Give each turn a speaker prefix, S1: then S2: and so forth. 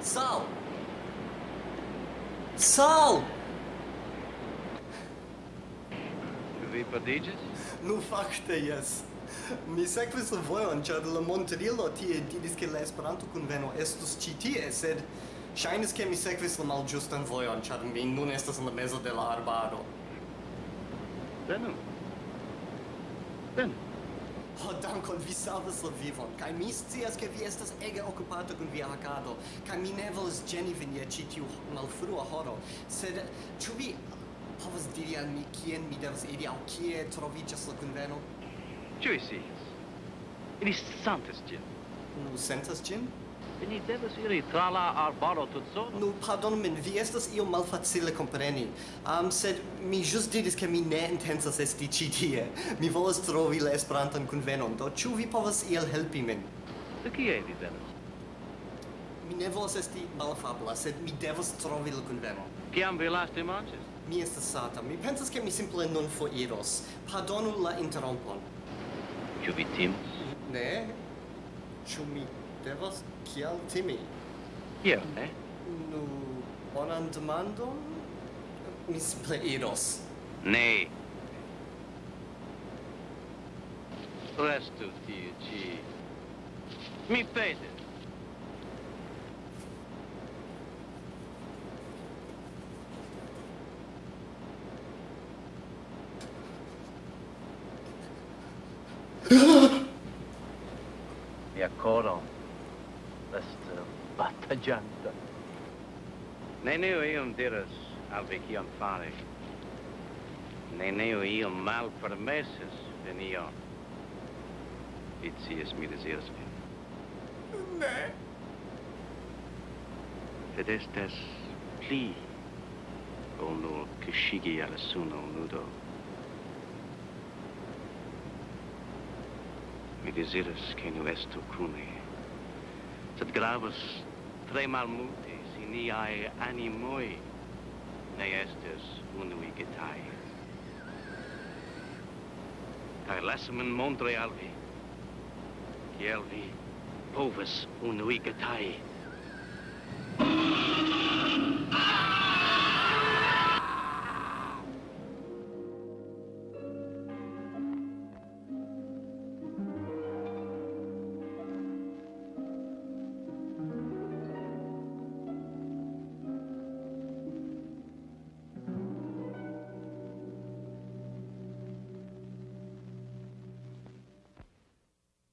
S1: Sal! Sal!
S2: Vem para
S1: Dages? No facto, é teias. Yes. mi sekvis la vojon, ĉar la montrilo tie diris ke la Esperanto-kunveno estus ĉi tie, sed ŝajnis ke mi sekvis la malĝustan vojon, ĉar mi nun estas en la mezo de la arbaro.
S2: Venu. Venu.
S1: Oh, dankon, vi salvas la vivon, kaj mi scias ke vi estas ege okupata kun via hakado, kaj mi ne volas ĝeni vin je ĉi tiu malfrua horo, sed ĉu vi povas diri al mi kien mi devas iri aŭ kie troviĝas la kunveno?
S2: Ĉu vi scias? Ili sentas ĝin.
S1: Nu sentas ĝin?
S2: Ni devas iri tra la arbaro so.
S1: Nu, pardon min, vi estas io malfacile compreni. Um, sed mi just diris ke mi ne intensas esti ci tie. Mi volas trovi la Esperantan kunvenon, do ĉu vi povas iel helpi min?
S2: De kie vi venas?
S1: Mi ne volas esti malafabla, sed mi devas trovi la kunvenon.
S2: Kiam vi laste manĝis?
S1: Mi estas sata. Mi pensas ke mi simple nun foiros. Pardonu la interrompon.
S2: Ĉu vi timas?
S1: Ne. Ĉu mi devas kial timi?
S2: Kiel, ne?
S1: Nu, bonan demandon? Mi simple iros.
S2: Ne. Restu tie ĉi. Mi petas. che ancora resta battagliante. io iam diras al vi kion fari. Neniu iam malpermesis vin ion. Vi mi desiras vin.
S1: Ne.
S2: Sed estes pli ol nur kŝigi al suno nudo. mi desiras che nu estu cune. Sed gravus tre mal multe si niae animoi ne estes unui getai. Cae lasamen montre al vi, ciel vi povas unui getae.